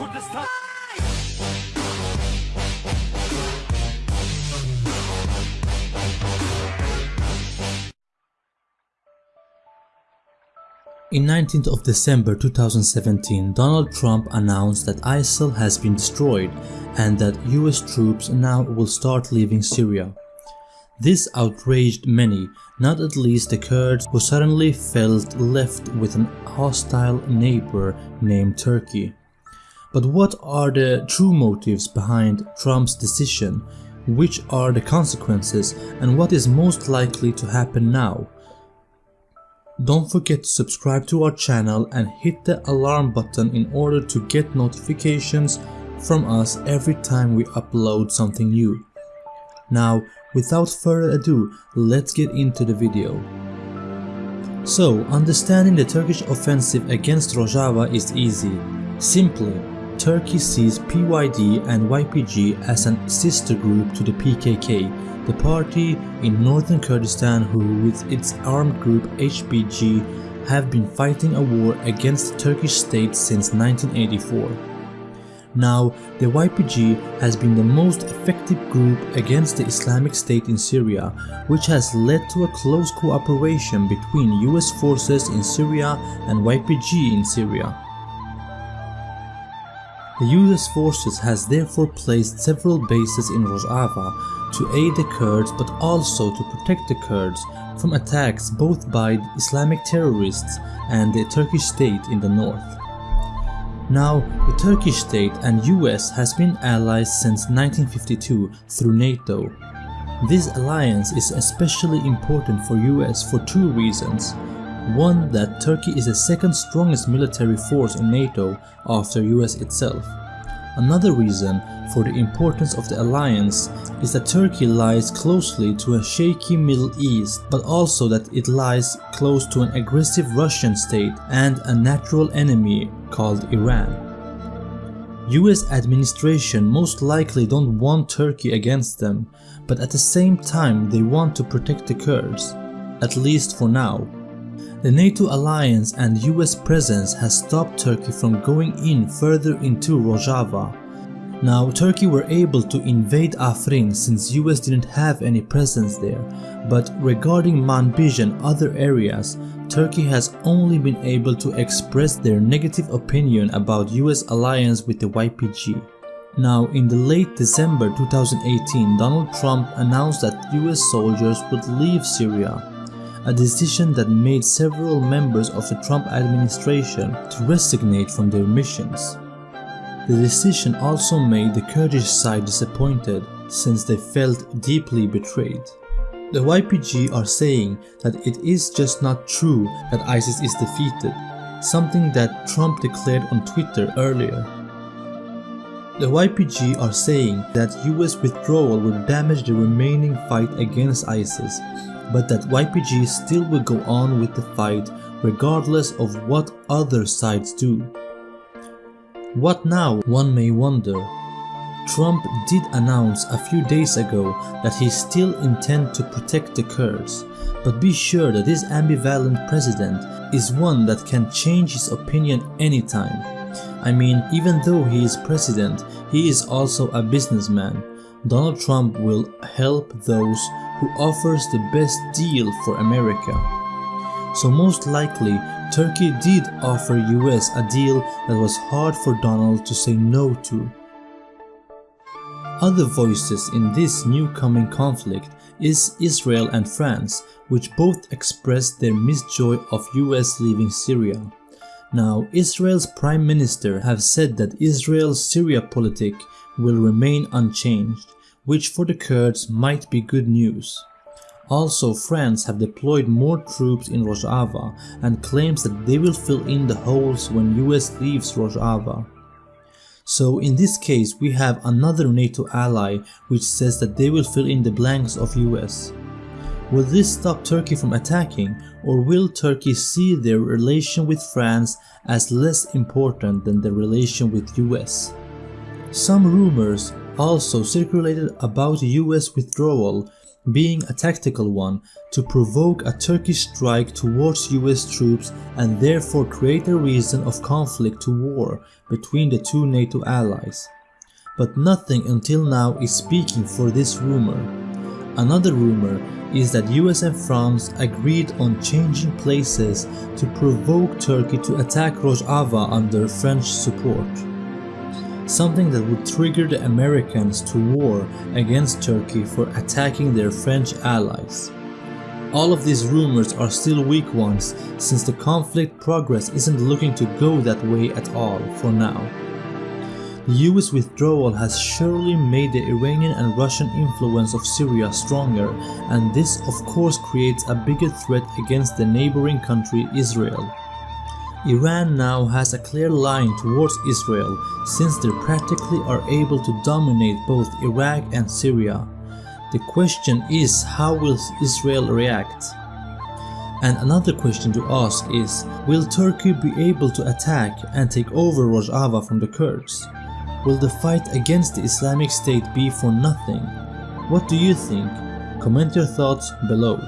Kurdistan In 19th of December 2017, Donald Trump announced that ISIL has been destroyed and that US troops now will start leaving Syria. This outraged many, not at least the Kurds who suddenly felt left with an hostile neighbor named Turkey. But what are the true motives behind Trump's decision? Which are the consequences and what is most likely to happen now? Don't forget to subscribe to our channel and hit the alarm button in order to get notifications from us every time we upload something new. Now, without further ado, let's get into the video. So, understanding the Turkish offensive against Rojava is easy. Simply, Turkey sees PYD and YPG as a sister group to the PKK the party in northern Kurdistan who with its armed group HPG have been fighting a war against the Turkish state since 1984. Now, the YPG has been the most effective group against the Islamic State in Syria, which has led to a close cooperation between US forces in Syria and YPG in Syria. The US forces has therefore placed several bases in Rojava to aid the Kurds but also to protect the Kurds from attacks both by Islamic terrorists and the Turkish state in the north. Now, the Turkish state and US has been allies since 1952 through NATO. This alliance is especially important for US for two reasons. One that Turkey is the second strongest military force in NATO after US itself. Another reason for the importance of the alliance is that Turkey lies closely to a shaky Middle East but also that it lies close to an aggressive Russian state and a natural enemy called Iran. US administration most likely don't want Turkey against them, but at the same time they want to protect the Kurds, at least for now. The NATO alliance and US presence has stopped Turkey from going in further into Rojava. Now Turkey were able to invade Afrin since US didn't have any presence there, but regarding Manbij and other areas, Turkey has only been able to express their negative opinion about US alliance with the YPG. Now, in the late December 2018, Donald Trump announced that US soldiers would leave Syria a decision that made several members of the Trump administration to resignate from their missions. The decision also made the Kurdish side disappointed since they felt deeply betrayed. The YPG are saying that it is just not true that ISIS is defeated, something that Trump declared on Twitter earlier. The YPG are saying that US withdrawal will damage the remaining fight against ISIS but that YPG still will go on with the fight regardless of what other sides do. What now, one may wonder. Trump did announce a few days ago that he still intend to protect the Kurds, but be sure that this ambivalent president is one that can change his opinion anytime. I mean, even though he is president, he is also a businessman. Donald Trump will help those who offers the best deal for America. So most likely, Turkey did offer US a deal that was hard for Donald to say no to. Other voices in this new coming conflict is Israel and France, which both expressed their misjoy of US leaving Syria. Now, Israel's Prime Minister have said that Israel's Syria politic will remain unchanged, which for the Kurds might be good news. Also, France have deployed more troops in Rojava and claims that they will fill in the holes when US leaves Rojava. So in this case we have another NATO ally which says that they will fill in the blanks of US. Will this stop Turkey from attacking or will Turkey see their relation with France as less important than their relation with US? Some rumors also circulated about US withdrawal being a tactical one to provoke a Turkish strike towards US troops and therefore create a reason of conflict to war between the two NATO allies. But nothing until now is speaking for this rumor. Another rumor is that US and France agreed on changing places to provoke Turkey to attack Rojava under French support something that would trigger the Americans to war against Turkey for attacking their French allies. All of these rumors are still weak ones since the conflict progress isn't looking to go that way at all for now. The US withdrawal has surely made the Iranian and Russian influence of Syria stronger and this of course creates a bigger threat against the neighboring country Israel. Iran now has a clear line towards Israel since they practically are able to dominate both Iraq and Syria. The question is how will Israel react? And another question to ask is, will Turkey be able to attack and take over Rojava from the Kurds? Will the fight against the Islamic State be for nothing? What do you think? Comment your thoughts below.